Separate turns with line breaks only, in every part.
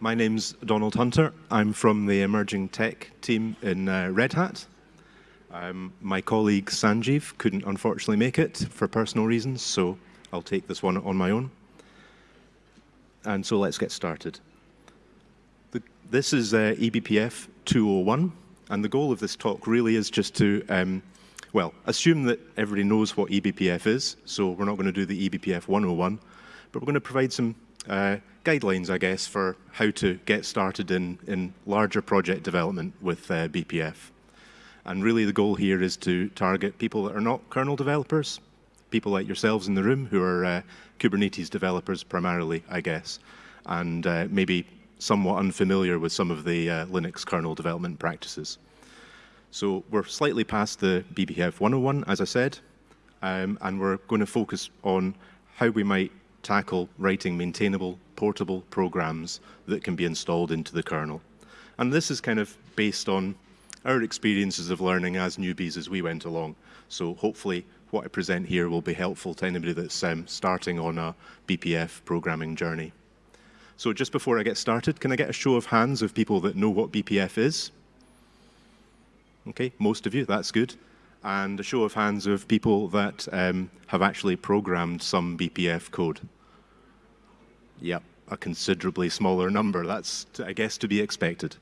my name's Donald Hunter. I'm from the emerging tech team in uh, Red Hat. Um, my colleague Sanjeev couldn't unfortunately make it for personal reasons, so I'll take this one on my own. And so let's get started. The, this is uh, eBPF 201, and the goal of this talk really is just to, um, well, assume that everybody knows what eBPF is, so we're not going to do the eBPF 101, but we're going to provide some uh, guidelines, I guess, for how to get started in, in larger project development with uh, BPF. And really the goal here is to target people that are not kernel developers, people like yourselves in the room who are uh, Kubernetes developers primarily, I guess, and uh, maybe somewhat unfamiliar with some of the uh, Linux kernel development practices. So we're slightly past the BPF 101, as I said, um, and we're going to focus on how we might tackle writing maintainable, portable programs that can be installed into the kernel. And this is kind of based on our experiences of learning as newbies as we went along. So hopefully what I present here will be helpful to anybody that's um, starting on a BPF programming journey. So just before I get started, can I get a show of hands of people that know what BPF is? Okay, most of you, that's good. And a show of hands of people that um, have actually programmed some BPF code. Yep, a considerably smaller number. That's, I guess, to be expected.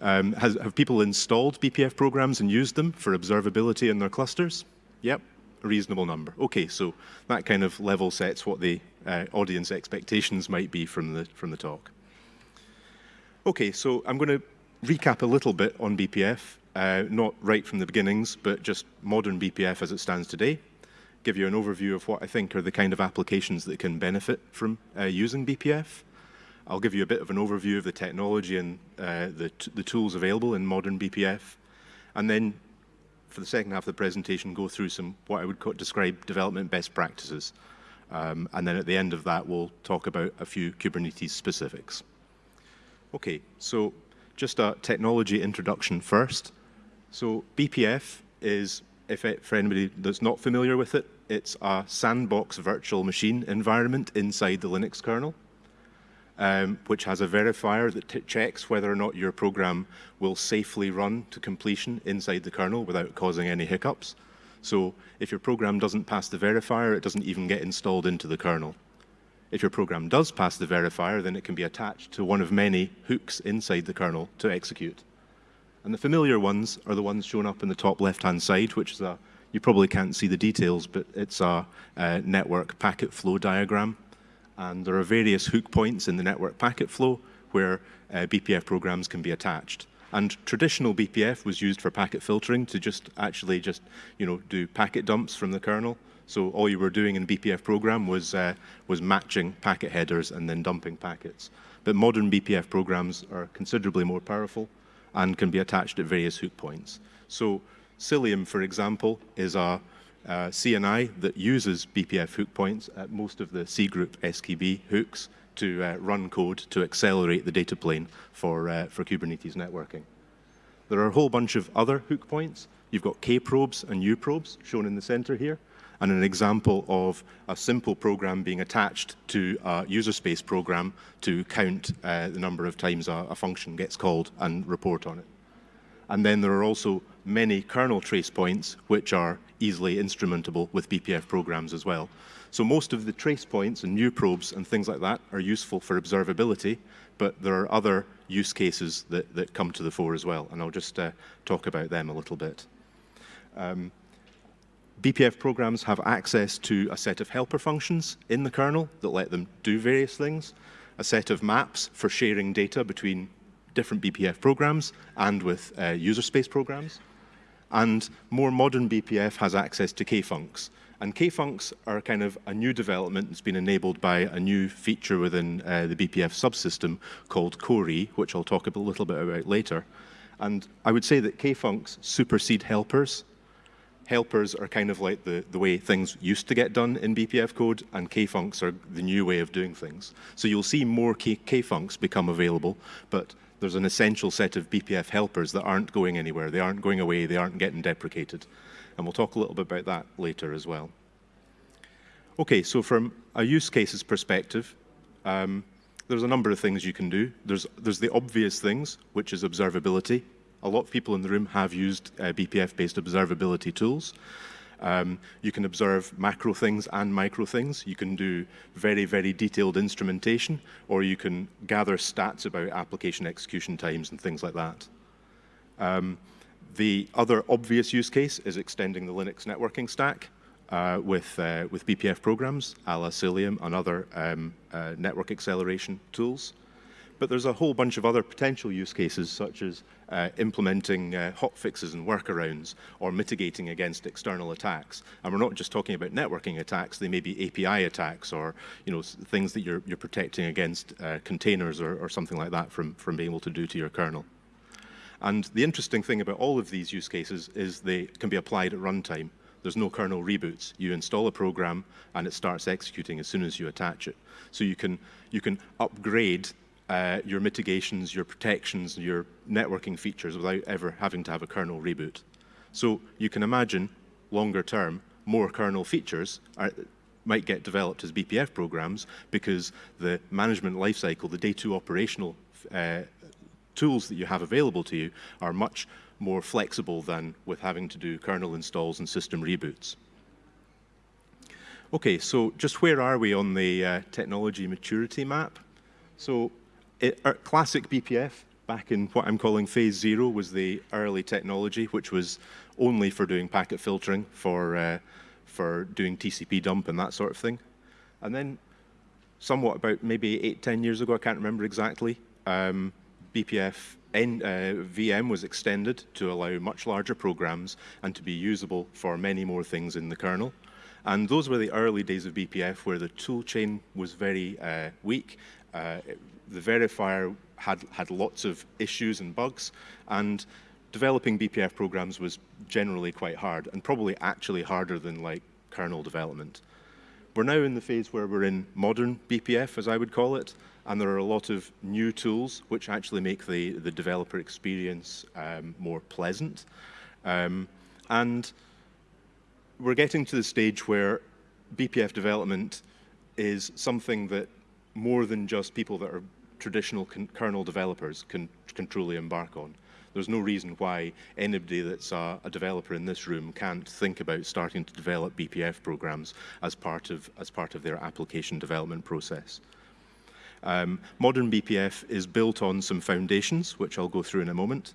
Um, has, have people installed BPF programs and used them for observability in their clusters? Yep, a reasonable number. Okay, so that kind of level sets what the uh, audience expectations might be from the, from the talk. Okay, so I'm going to recap a little bit on BPF, uh, not right from the beginnings, but just modern BPF as it stands today. Give you an overview of what I think are the kind of applications that can benefit from uh, using BPF. I'll give you a bit of an overview of the technology and uh, the, the tools available in modern BPF. And then for the second half of the presentation, go through some what I would describe development best practices. Um, and then at the end of that, we'll talk about a few Kubernetes specifics. Okay, so just a technology introduction first. So BPF is, if it, for anybody that's not familiar with it, it's a sandbox virtual machine environment inside the Linux kernel um, which has a verifier that checks whether or not your program will safely run to completion inside the kernel without causing any hiccups. So if your program doesn't pass the verifier, it doesn't even get installed into the kernel. If your program does pass the verifier, then it can be attached to one of many hooks inside the kernel to execute. And the familiar ones are the ones shown up in the top left-hand side, which is a, you probably can't see the details, but it's a, a network packet flow diagram and there are various hook points in the network packet flow where uh, BPF programs can be attached. And traditional BPF was used for packet filtering to just actually just, you know, do packet dumps from the kernel. So all you were doing in BPF program was, uh, was matching packet headers and then dumping packets. But modern BPF programs are considerably more powerful and can be attached at various hook points. So Cilium, for example, is a uh, CNI that uses BPF hook points at most of the cgroup SKB hooks to uh, run code to accelerate the data plane for, uh, for Kubernetes networking. There are a whole bunch of other hook points. You've got K-probes and U-probes shown in the center here, and an example of a simple program being attached to a user space program to count uh, the number of times a, a function gets called and report on it. And then there are also many kernel trace points which are easily instrumentable with BPF programs as well. So most of the trace points and new probes and things like that are useful for observability, but there are other use cases that, that come to the fore as well, and I'll just uh, talk about them a little bit. Um, BPF programs have access to a set of helper functions in the kernel that let them do various things, a set of maps for sharing data between different BPF programs and with uh, user space programs. And more modern BPF has access to kfuncs. And kfuncs are kind of a new development that's been enabled by a new feature within uh, the BPF subsystem called CO-RE, which I'll talk a little bit about later. And I would say that kfuncs supersede helpers. Helpers are kind of like the, the way things used to get done in BPF code, and kfuncs are the new way of doing things. So you'll see more K kfuncs become available, but there's an essential set of BPF helpers that aren't going anywhere. They aren't going away. They aren't getting deprecated. And we'll talk a little bit about that later as well. Okay, so from a use cases perspective, um, there's a number of things you can do. There's, there's the obvious things, which is observability. A lot of people in the room have used uh, BPF-based observability tools. Um, you can observe macro things and micro things. You can do very, very detailed instrumentation, or you can gather stats about application execution times and things like that. Um, the other obvious use case is extending the Linux networking stack uh, with, uh, with BPF programs, a la Cilium and other um, uh, network acceleration tools. But there's a whole bunch of other potential use cases, such as uh, implementing uh, hotfixes and workarounds, or mitigating against external attacks. And we're not just talking about networking attacks, they may be API attacks, or you know, things that you're, you're protecting against uh, containers or, or something like that from, from being able to do to your kernel. And the interesting thing about all of these use cases is they can be applied at runtime. There's no kernel reboots. You install a program and it starts executing as soon as you attach it. So you can, you can upgrade uh, your mitigations, your protections, your networking features without ever having to have a kernel reboot. So you can imagine, longer term, more kernel features are, might get developed as BPF programs because the management lifecycle, the day two operational uh, tools that you have available to you are much more flexible than with having to do kernel installs and system reboots. Okay, so just where are we on the uh, technology maturity map? So uh, classic BPF, back in what I'm calling phase zero, was the early technology, which was only for doing packet filtering, for, uh, for doing TCP dump and that sort of thing. And then somewhat about maybe eight, ten years ago, I can't remember exactly, um, BPF N, uh, VM was extended to allow much larger programs and to be usable for many more things in the kernel. And those were the early days of BPF where the tool chain was very uh, weak. Uh, the verifier had, had lots of issues and bugs, and developing BPF programs was generally quite hard, and probably actually harder than like kernel development. We're now in the phase where we're in modern BPF, as I would call it, and there are a lot of new tools which actually make the, the developer experience um, more pleasant. Um, and we're getting to the stage where BPF development is something that more than just people that are traditional kernel developers can, can truly embark on. There's no reason why anybody that's a, a, developer in this room can't think about starting to develop BPF programs as part of, as part of their application development process. Um, modern BPF is built on some foundations, which I'll go through in a moment.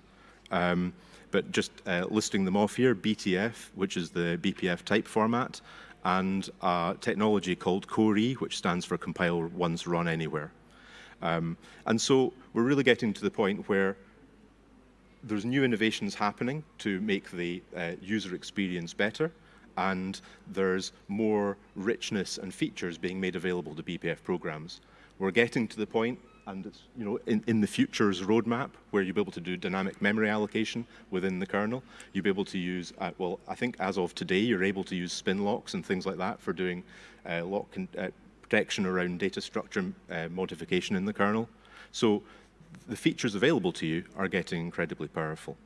Um, but just uh, listing them off here, BTF, which is the BPF type format, and a technology called CO-RE, which stands for Compile Once Run Anywhere. Um, and so we're really getting to the point where there's new innovations happening to make the uh, user experience better, and there's more richness and features being made available to BPF programs. We're getting to the point, and it's, you know, in, in the future's roadmap, where you'll be able to do dynamic memory allocation within the kernel. You'll be able to use, uh, well, I think as of today, you're able to use spin locks and things like that for doing uh, lock uh, protection around data structure uh, modification in the kernel. So the features available to you are getting incredibly powerful.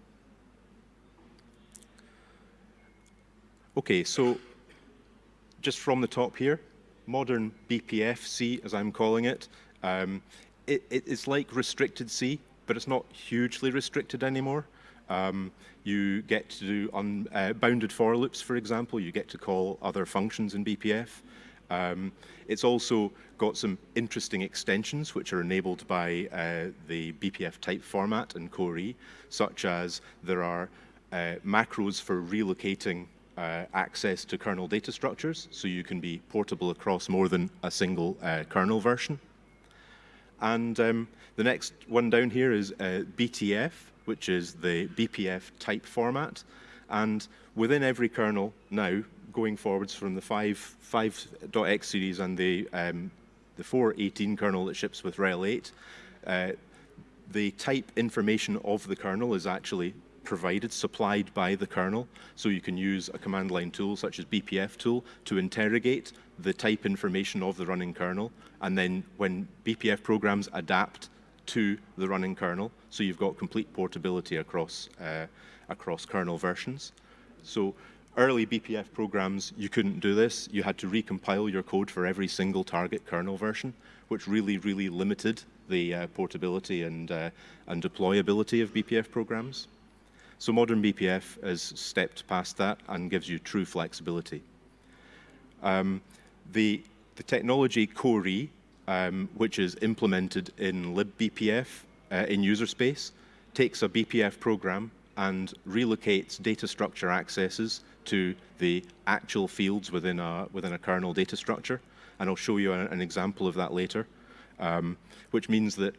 Okay, so just from the top here, modern BPF-C, as I'm calling it. Um, it, it, it's like restricted C, but it's not hugely restricted anymore. Um, you get to do unbounded uh, for loops, for example. You get to call other functions in BPF. Um, it's also got some interesting extensions which are enabled by uh, the BPF type format and CO-RE, such as there are uh, macros for relocating uh, access to kernel data structures, so you can be portable across more than a single uh, kernel version. And um, the next one down here is uh, BTF, which is the BPF type format. And within every kernel now, going forwards from the 5, 5.x series and the, um, the 4.18 kernel that ships with RHEL 8, uh, the type information of the kernel is actually provided, supplied by the kernel. So you can use a command line tool such as BPF tool to interrogate the type information of the running kernel. And then when BPF programs adapt to the running kernel, so you've got complete portability across, uh, across kernel versions. So early BPF programs, you couldn't do this. You had to recompile your code for every single target kernel version. which really, really limited the uh, portability and, uh, and deployability of BPF programs. So modern BPF has stepped past that and gives you true flexibility. Um, the, the technology CO-RE, um, which is implemented in libbpf uh, in user space, takes a BPF program and relocates data structure accesses to the actual fields within a, within a kernel data structure. And I'll show you an, an example of that later, um, which means that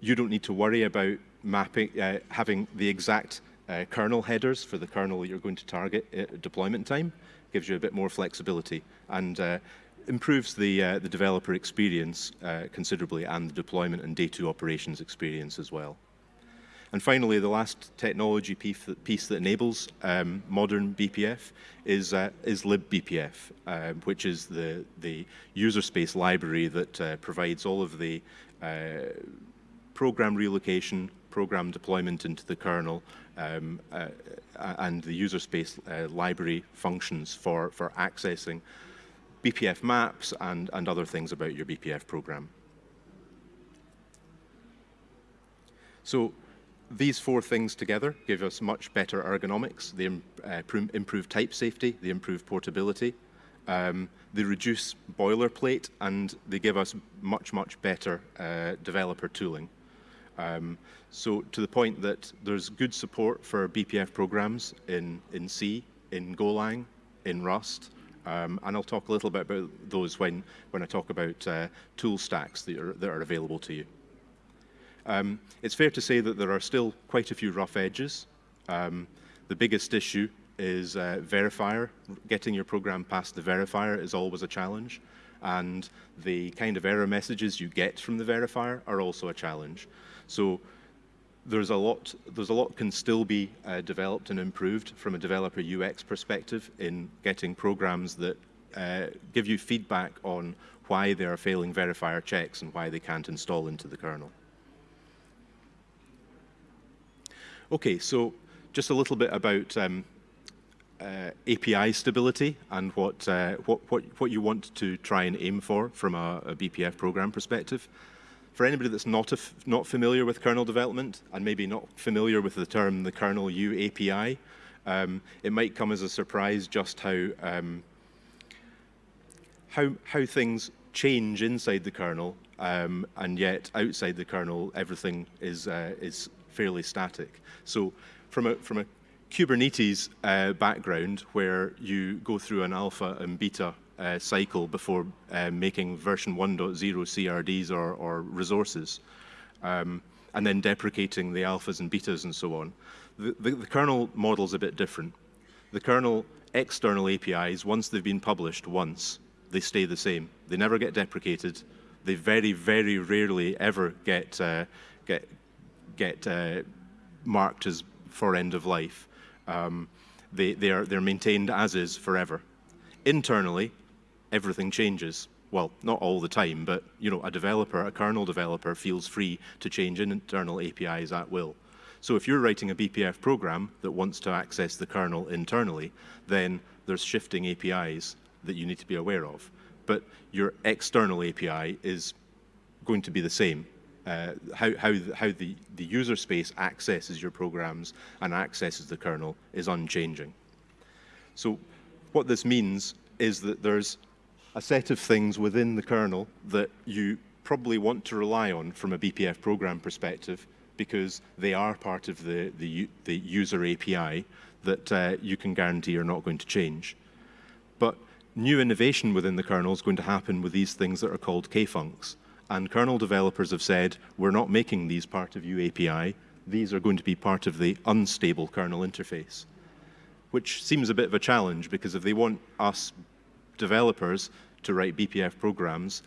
you don't need to worry about mapping, uh, having the exact uh, kernel headers for the kernel you're going to target at deployment time. Gives you a bit more flexibility and uh, improves the, uh, the developer experience uh, considerably and the deployment and day two operations experience as well. And finally, the last technology piece that, enables um, modern BPF is, uh, is libbpf, uh, which is the, the user space library that uh, provides all of the uh, program relocation, program deployment into the kernel, um, uh, and the user space uh, library functions for, for accessing BPF maps and, and other things about your BPF program. So these four things together give us much better ergonomics. They uh, improve type safety, they improve portability, um, they reduce boilerplate, and they give us much, much better uh, developer tooling. Um, so to the point that there's good support for BPF programs in, in C, in Golang, in Rust, um, and I'll talk a little bit about those when, when I talk about uh, tool stacks that are, that are available to you. Um, it's fair to say that there are still quite a few rough edges. Um, the biggest issue is uh, verifier. Getting your program past the verifier is always a challenge. And the kind of error messages you get from the verifier are also a challenge. So there's a lot there's a lot can still be uh, developed and improved from a developer UX perspective in getting programs that uh, give you feedback on why they are failing verifier checks and why they can't install into the kernel. Okay, so just a little bit about um, uh, API stability and what, uh, what, what, what you want to try and aim for from a, a BPF program perspective. For anybody that's not, not familiar with kernel development and maybe not familiar with the term the kernel U API, um, it might come as a surprise just how, um, how, how things change inside the kernel um, and yet outside the kernel everything is, uh, is fairly static. So from a, from a Kubernetes uh, background where you go through an alpha and beta uh, cycle before uh, making version 1.0 CRDs or, or resources, um, and then deprecating the alphas and betas and so on. The, the, the kernel model is a bit different. The kernel external APIs, once they've been published once, they stay the same. They never get deprecated. They very, very rarely ever get, uh, get, get uh, marked as for end of life. Um, they, they are, they're maintained as is forever. Internally, everything changes. Well, not all the time, but you know, a developer, a kernel developer feels free to change internal APIs at will. So if you're writing a BPF program that wants to access the kernel internally, then there's shifting APIs that you need to be aware of. But your external API is going to be the same uh, how, how, the, how the, the user space accesses your programs and accesses the kernel is unchanging. So what this means is that there's a set of things within the kernel that you probably want to rely on from a BPF program perspective because they are part of the, the, the user API that uh, you can guarantee are not going to change. But new innovation within the kernel is going to happen with these things that are called kfuncs and kernel developers have said, we're not making these part of UAPI, these are going to be part of the unstable kernel interface, which seems a bit of a challenge because if they want us developers to write BPF programs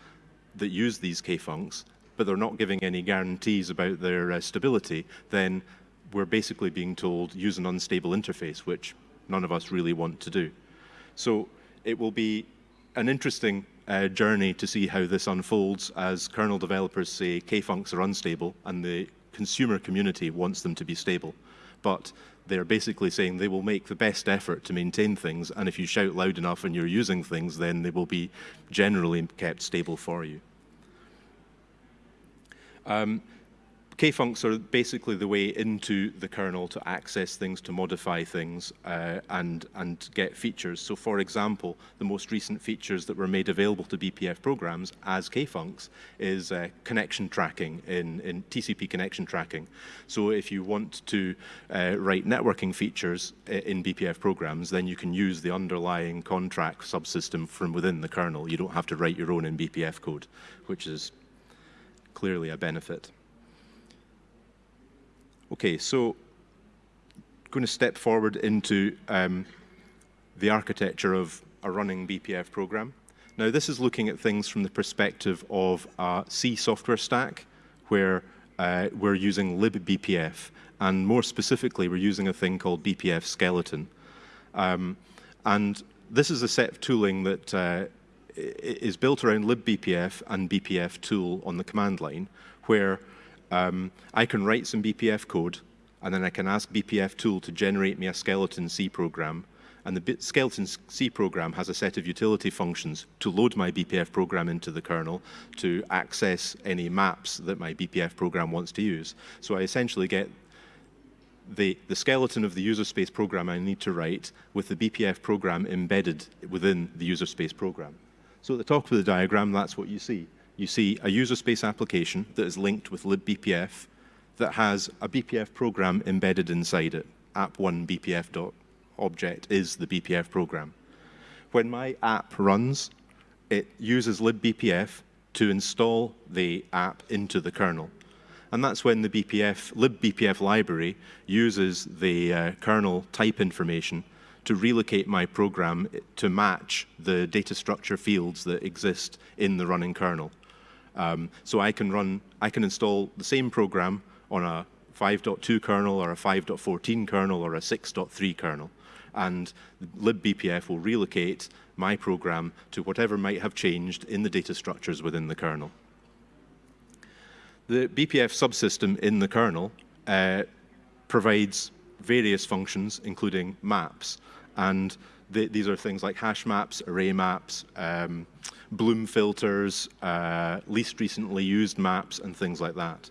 that use these kfuncs, but they're not giving any guarantees about their uh, stability, then we're basically being told use an unstable interface, which none of us really want to do. So it will be an interesting uh, journey to see how this unfolds as kernel developers say kfuncs are unstable and the consumer community wants them to be stable. But they're basically saying they will make the best effort to maintain things and if you shout loud enough and you're using things then they will be generally kept stable for you. Um, kfuncs are basically the way into the kernel to access things, to modify things, uh, and, and get features. So for example, the most recent features that were made available to BPF programs as kfuncs is uh, connection tracking in, in TCP connection tracking. So if you want to uh, write networking features in BPF programs, then you can use the underlying conntrack subsystem from within the kernel. You don't have to write your own in BPF code, which is clearly a benefit. Okay, so going to step forward into um, the architecture of a running BPF program. Now this is looking at things from the perspective of a C software stack where uh, we're using libbpf and more specifically we're using a thing called BPF skeleton. Um, and this is a set of tooling that uh, is built around libbpf and bpf tool on the command line where um, I can write some BPF code, and then I can ask BPF tool to generate me a skeleton C program. And the skeleton C program has a set of utility functions to load my BPF program into the kernel to access any maps that my BPF program wants to use. So I essentially get the, the skeleton of the user space program I need to write with the BPF program embedded within the user space program. So at the top of the diagram, that's what you see you see a user space application that is linked with libbpf that has a BPF program embedded inside it. app1 bpf.object is the BPF program. When my app runs, it uses libbpf to install the app into the kernel. And that's when the BPF, libbpf library uses the uh, kernel type information to relocate my program to match the data structure fields that exist in the running kernel. Um, so I can run, I can install the same program on a 5.2 kernel or a 5.14 kernel or a 6.3 kernel. And libbpf will relocate my program to whatever might have changed in the data structures within the kernel. The BPF subsystem in the kernel uh, provides various functions, including maps. And the, these are things like hash maps, array maps, um, Bloom filters, uh, least recently used maps, and things like that.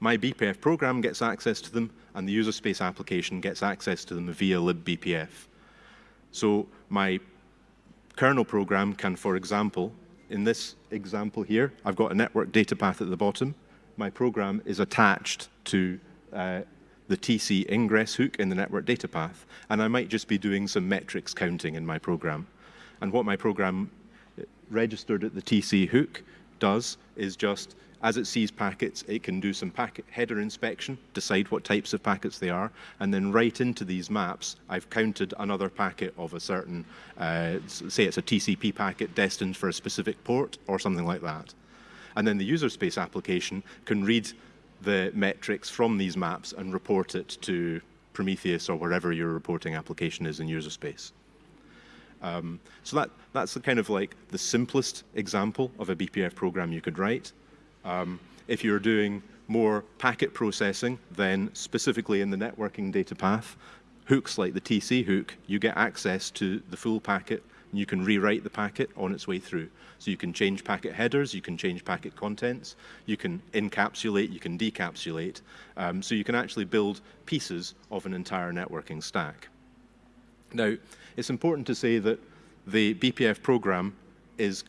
My BPF program gets access to them, and the user space application gets access to them via libbpf. So my kernel program can, for example, in this example here, I've got a network data path at the bottom. My program is attached to uh, the TC ingress hook in the network data path, and I might just be doing some metrics counting in my program. And what my program registered at the TC hook does is just, as it sees packets, it can do some packet header inspection, decide what types of packets they are, and then right into these maps, I've counted another packet of a certain, uh, say it's a TCP packet destined for a specific port or something like that. And then the user space application can read the metrics from these maps and report it to Prometheus or wherever your reporting application is in user space. Um, so that, that's the kind of like the simplest example of a BPF program you could write. Um, if you're doing more packet processing, then specifically in the networking data path, hooks like the TC hook, you get access to the full packet and you can rewrite the packet on its way through. So you can change packet headers, you can change packet contents, you can encapsulate, you can decapsulate. Um, so you can actually build pieces of an entire networking stack. Now, it's important to say that the BPF program is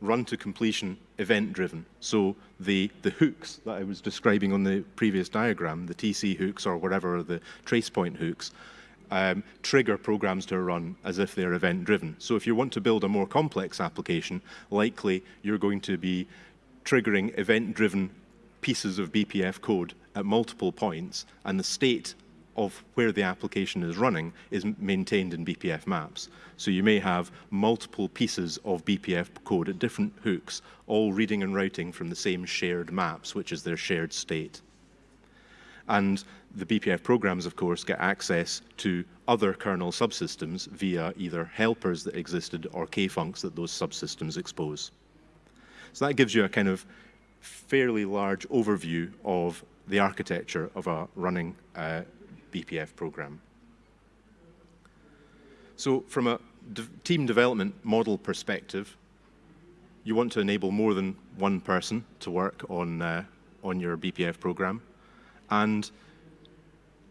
run to completion event driven. So the, the hooks that I was describing on the previous diagram, the TC hooks or whatever the trace point hooks, um, trigger programs to run as if they're event driven. So if you want to build a more complex application, likely you're going to be triggering event driven pieces of BPF code at multiple points and the state of where the application is running is maintained in BPF maps. So you may have multiple pieces of BPF code at different hooks, all reading and writing from the same shared maps, which is their shared state. And the BPF programs, of course, get access to other kernel subsystems via either helpers that existed or kfuncs that those subsystems expose. So that gives you a kind of fairly large overview of the architecture of a running uh, BPF program. So from a de team development model perspective, you want to enable more than one person to work on, uh, on your BPF program. And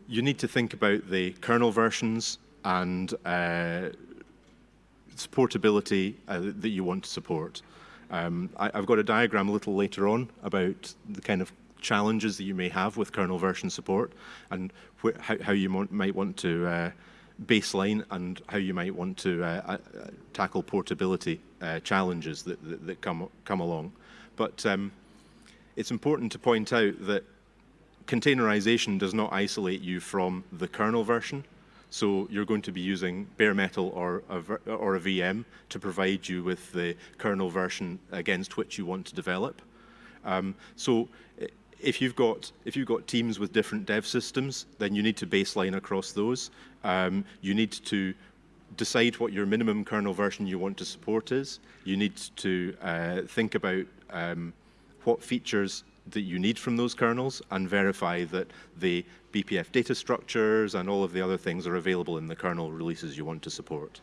you need to think about the kernel versions and uh, supportability uh, that you want to support. Um, I, have got a diagram a little later on about the kind of challenges that you may have with kernel version support and how, how, you might want to uh, baseline and how you might want to uh, uh, tackle portability uh, challenges that, that, that, come, come along. But um, it's important to point out that containerization does not isolate you from the kernel version. So you're going to be using bare metal or a, or a VM to provide you with the kernel version against which you want to develop. Um, so if you've got if you've got teams with different dev systems, then you need to baseline across those. Um, you need to decide what your minimum kernel version you want to support is. You need to uh, think about um, what features that you need from those kernels and verify that the BPF data structures and all of the other things are available in the kernel releases you want to support.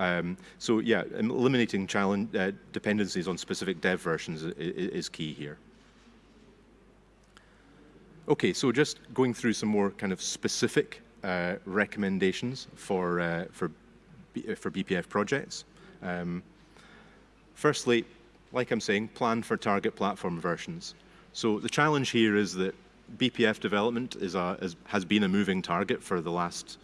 Um, so yeah, eliminating challenge, uh, dependencies on specific dev versions is, is key here. Okay, so just going through some more kind of specific uh, recommendations for, uh, for, B for BPF projects. Um, firstly, like I'm saying, plan for target platform versions. So the challenge here is that BPF development is a, is, has been a moving target for the last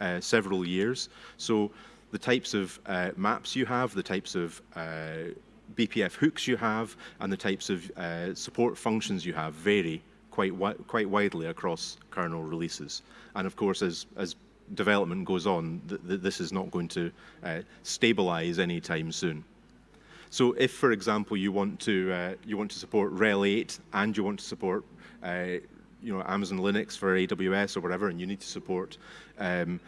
uh, several years. So the types of uh, maps you have, the types of uh, BPF hooks you have, and the types of uh, support functions you have vary quite, wi quite widely across kernel releases. And of course, as, as development goes on, th th this is not going to uh, stabilize anytime soon. So if, for example, you want to uh, you want to support RHEL 8 and you want to support uh, you know Amazon Linux for AWS or whatever, and you need to support um,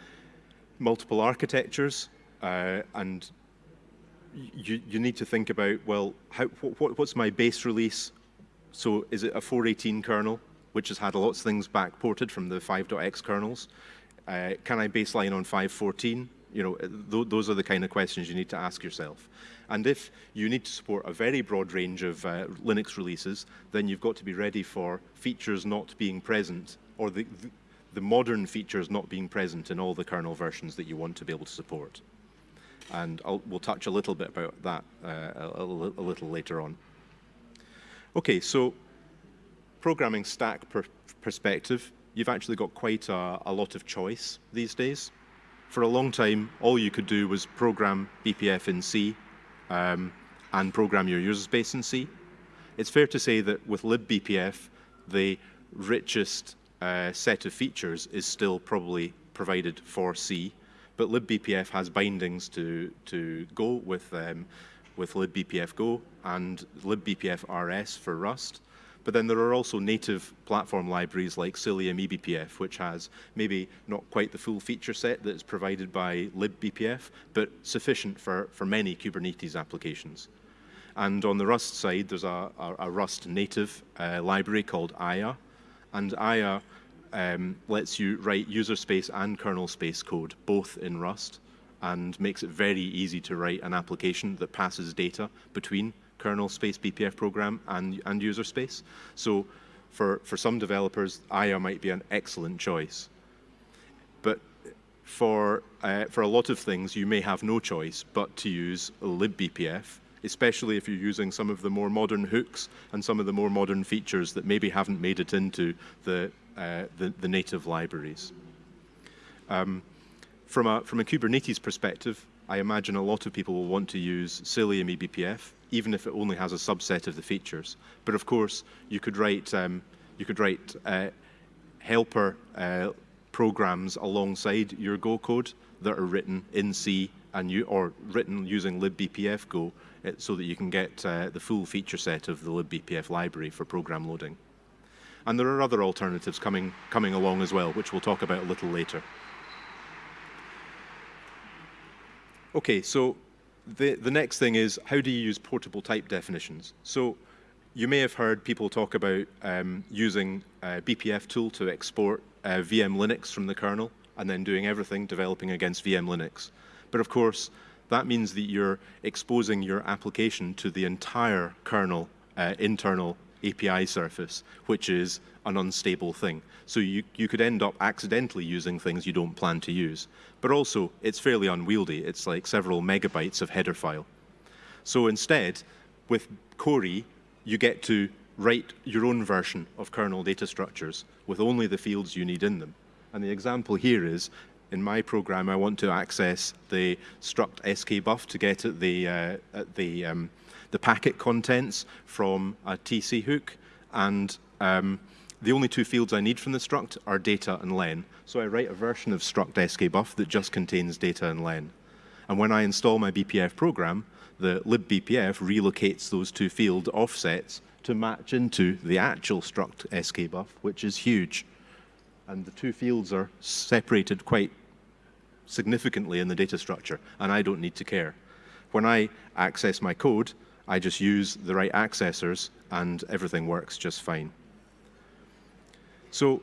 multiple architectures, uh, and you you need to think about well, how what, what's my base release? So is it a 4.18 kernel, which has had lots of things backported from the 5.x kernels? Uh, can I baseline on 5.14? You know, th those are the kind of questions you need to ask yourself. And if you need to support a very broad range of uh, Linux releases, then you've got to be ready for features not being present, or the, the, the modern features not being present in all the kernel versions that you want to be able to support. And I'll, we'll touch a little bit about that uh, a, a, little later on. Okay, so programming stack per perspective, you've actually got quite a, a lot of choice these days. For a long time, all you could do was program BPF in C um, and program your user space in C. It's fair to say that with libbpf, the richest uh, set of features is still probably provided for C, but libbpf has bindings to, to Go with, um, with libbpf Go and libbpf RS for Rust. But then there are also native platform libraries like Cilium eBPF, which has maybe not quite the full feature set that's provided by libbpf, but sufficient for, for many Kubernetes applications. And on the Rust side, there's a, a, a Rust native uh, library called Aya, and Aya um, lets you write user space and kernel space code, both in Rust, and makes it very easy to write an application that passes data between kernel space BPF program and, and user space. So for, for some developers, Aya might be an excellent choice. But for, uh, for a lot of things, you may have no choice but to use libbpf, especially if you're using some of the more modern hooks and some of the more modern features that maybe haven't made it into the, uh, the, the, native libraries. Um, from, a, from a Kubernetes perspective, I imagine a lot of people will want to use Cilium eBPF even if it only has a subset of the features. But of course, you could write, um, you could write uh, helper uh, programs alongside your Go code that are written in C and you, or written using libbpf Go uh, so that you can get uh, the full feature set of the libbpf library for program loading. And there are other alternatives coming, coming along as well, which we'll talk about a little later. Okay, so the, the next thing is how do you use portable type definitions? So you may have heard people talk about um, using a BPF tool to export uh, vmlinux from the kernel and then doing everything developing against vmlinux. But of course, that means that you're exposing your application to the entire kernel uh, internal API surface, which is an unstable thing. So you, you could end up accidentally using things you don't plan to use. But also, it's fairly unwieldy. It's like several megabytes of header file. So instead, with CO-RE, you get to write your own version of kernel data structures with only the fields you need in them. And the example here is, in my program, I want to access the struct sk_buff to get at the, uh, at the, um, the packet contents from a TC hook. And um, the only two fields I need from the struct are data and len. So I write a version of struct sk_buff that just contains data and len. And when I install my BPF program, the libbpf relocates those two field offsets to match into the actual struct sk_buff, which is huge. And the two fields are separated quite significantly in the data structure, and I don't need to care. When I access my code, I just use the right accessors, and everything works just fine. So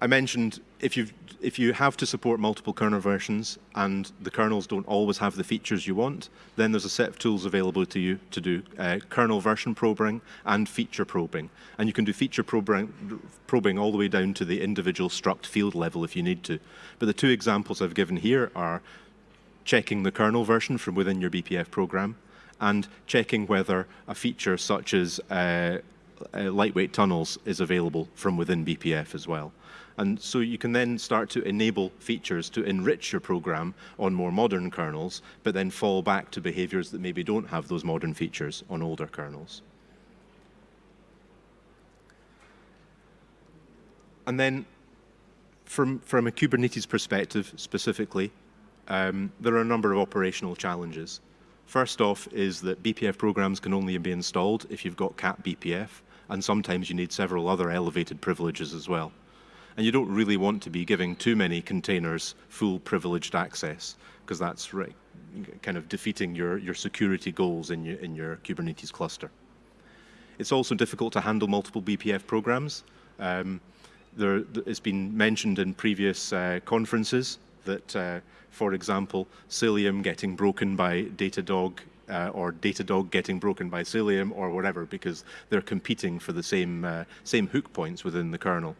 I mentioned if, you if you have to support multiple kernel versions and the kernels don't always have the features you want, then there's a set of tools available to you to do uh, kernel version probing and feature probing. And you can do feature probing, probing all the way down to the individual struct field level if you need to. But the two examples I've given here are checking the kernel version from within your BPF program and checking whether a feature such as uh, uh, lightweight tunnels is available from within BPF as well. And so you can then start to enable features to enrich your program on more modern kernels, but then fall back to behaviors that maybe don't have those modern features on older kernels. And then from, from a Kubernetes perspective specifically, um, there are a number of operational challenges. First off is that BPF programs can only be installed if you've got CAP_BPF, and sometimes you need several other elevated privileges as well. And you don't really want to be giving too many containers full privileged access, because that's right, kind of defeating your, your security goals in your, in your Kubernetes cluster. It's also difficult to handle multiple BPF programs. Um, there, it's been mentioned in previous uh, conferences that, uh, for example, Cilium getting broken by Datadog uh, or Datadog getting broken by Cilium or whatever because they're competing for the same, uh, same hook points within the kernel.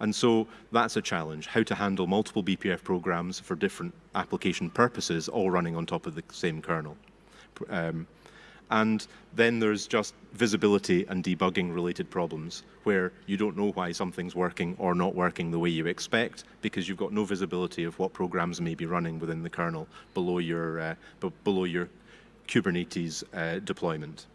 And so that's a challenge, how to handle multiple BPF programs for different application purposes, all running on top of the same kernel. Um, and then there's just visibility and debugging related problems where you don't know why something's working or not working the way you expect because you've got no visibility of what programs may be running within the kernel below your, uh, below your Kubernetes uh, deployment.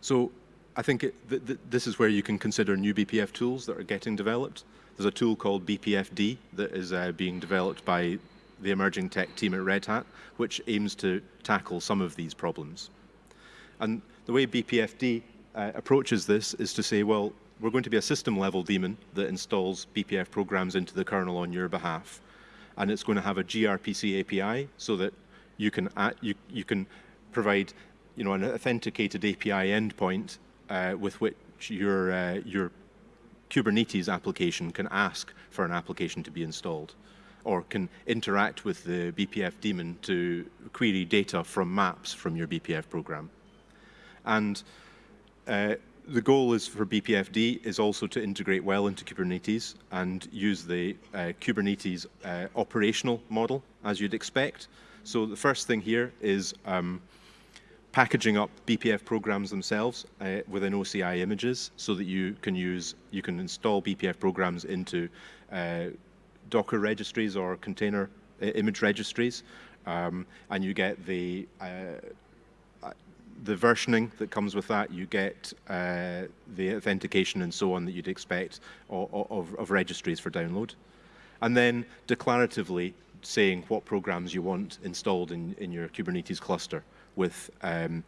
So I think it, th th this is where you can consider new BPF tools that are getting developed. There's a tool called BPFD that is uh, being developed by the emerging tech team at Red Hat, which aims to tackle some of these problems. And the way BPFD uh, approaches this is to say, well, we're going to be a system level daemon that installs BPF programs into the kernel on your behalf. And it's going to have a gRPC API so that you can, you, you can provide you know, an authenticated API endpoint uh, with which your, uh, your Kubernetes application can ask for an application to be installed or can interact with the BPF daemon to query data from maps from your BPF program. And uh, the goal is for BPFD is also to integrate well into Kubernetes and use the uh, Kubernetes uh, operational model as you'd expect. So the first thing here is um, packaging up BPF programs themselves uh, within OCI images so that you can use, you can install BPF programs into uh, Docker registries or container image registries, um, and you get the uh, uh, the versioning that comes with that, you get uh, the authentication and so on that you'd expect of, of, of, registries for download. And then declaratively saying what programs you want installed in, in your Kubernetes cluster with um,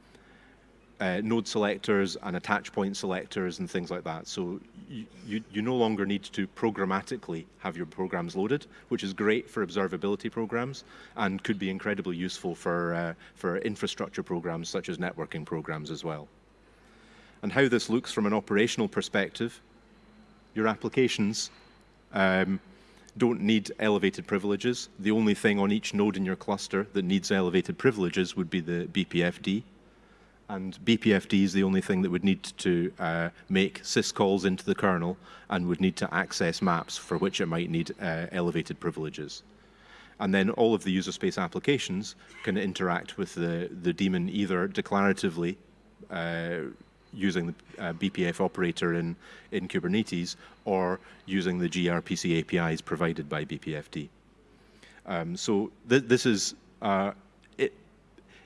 uh, node selectors and attach point selectors and things like that. So you, you, no longer need to programmatically have your programs loaded, which is great for observability programs and could be incredibly useful for, uh, for infrastructure programs such as networking programs as well. And how this looks from an operational perspective, your applications um, don't need elevated privileges. The only thing on each node in your cluster that needs elevated privileges would be the BPFD And BPFD is the only thing that would need to uh, make syscalls into the kernel and would need to access maps for which it might need uh, elevated privileges. And then all of the user space applications can interact with the, the daemon either declaratively uh, using the uh, BPF operator in, in Kubernetes or using the gRPC APIs provided by BPFD. Um, so th this is uh,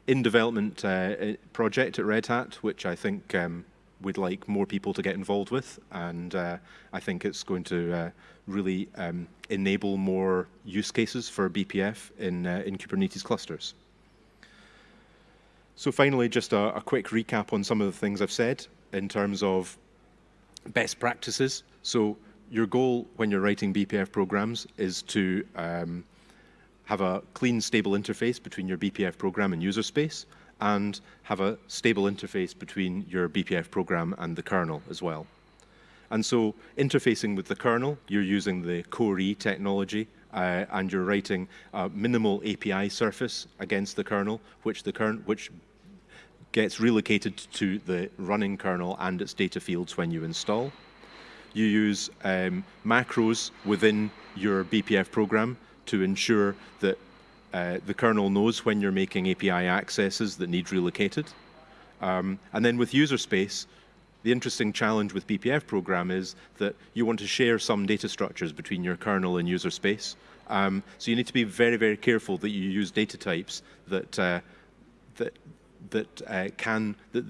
in development uh, project at Red Hat, which I think um, we'd like more people to get involved with, and uh, I think it's going to uh, really um, enable more use cases for BPF in, uh, in Kubernetes clusters. So finally, just a, a, quick recap on some of the things I've said in terms of best practices. So your goal when you're writing BPF programs is to um, have a clean, stable interface between your BPF program and user space, and have a stable interface between your BPF program and the kernel as well. And so interfacing with the kernel, you're using the CO-RE technology uh, and you're writing a minimal API surface against the kernel, which the kernel, which gets relocated to the running kernel and its data fields when you install. You use um, macros within your BPF program to ensure that uh, the kernel knows when you're making API accesses that need relocated. Um, and then with user space, the interesting challenge with BPF program is that you want to share some data structures between your kernel and user space. Um, so you need to be very, very careful that you use data types that uh, that that uh, can that,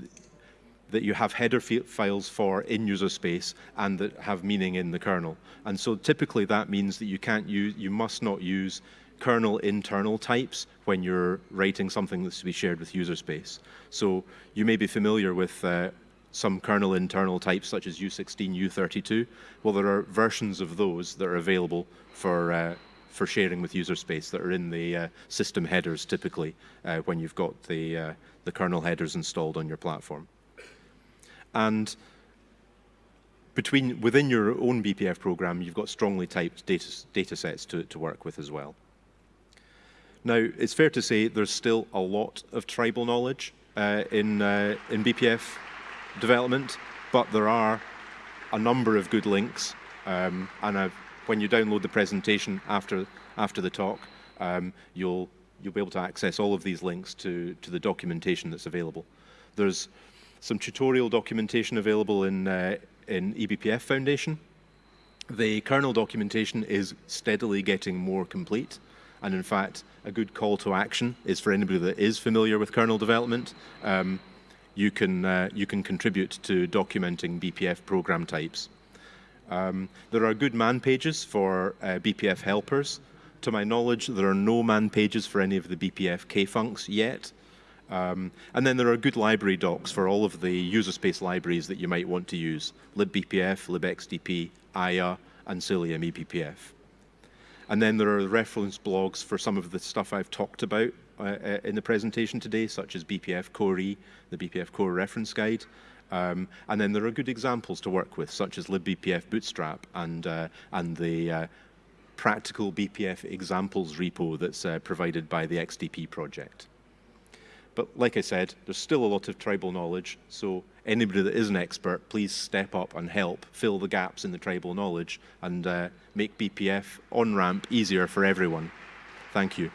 that you have header files for in user space and that have meaning in the kernel. And so typically that means that you can't use, you must not use kernel internal types when you're writing something that's to be shared with user space. So you may be familiar with uh, some kernel internal types such as U16, U32. Well, there are versions of those that are available for uh, for sharing with user space that are in the uh, system headers typically uh, when you've got the uh, the kernel headers installed on your platform. And between within your own BPF program, you've got strongly typed data, data sets to, to work with as well. Now, it's fair to say there's still a lot of tribal knowledge uh, in, uh, in BPF development, but there are a number of good links. Um, and I've, when you download the presentation after, after the talk, um, you'll, you'll be able to access all of these links to, to the documentation that's available. There's some tutorial documentation available in, uh, in eBPF Foundation. The kernel documentation is steadily getting more complete. And in fact, a good call to action is for anybody that is familiar with kernel development. Um, you can, uh, you can contribute to documenting BPF program types. Um, there are good man pages for uh, BPF helpers. To my knowledge, there are no man pages for any of the BPF kfuncs yet. Um, and then there are good library docs for all of the user space libraries that you might want to use, libbpf, libxdp, Aya, and Cilium eBPF. And then there are reference blogs for some of the stuff I've talked about uh, uh, in the presentation today, such as BPF Core E, the BPF CO-RE reference guide. Um, and then there are good examples to work with, such as libbpf bootstrap and, uh, and the uh, practical BPF examples repo that's uh, provided by the XDP project. But like I said, there's still a lot of tribal knowledge, so anybody that is an expert, please step up and help fill the gaps in the tribal knowledge and uh, make BPF on-ramp easier for everyone. Thank you.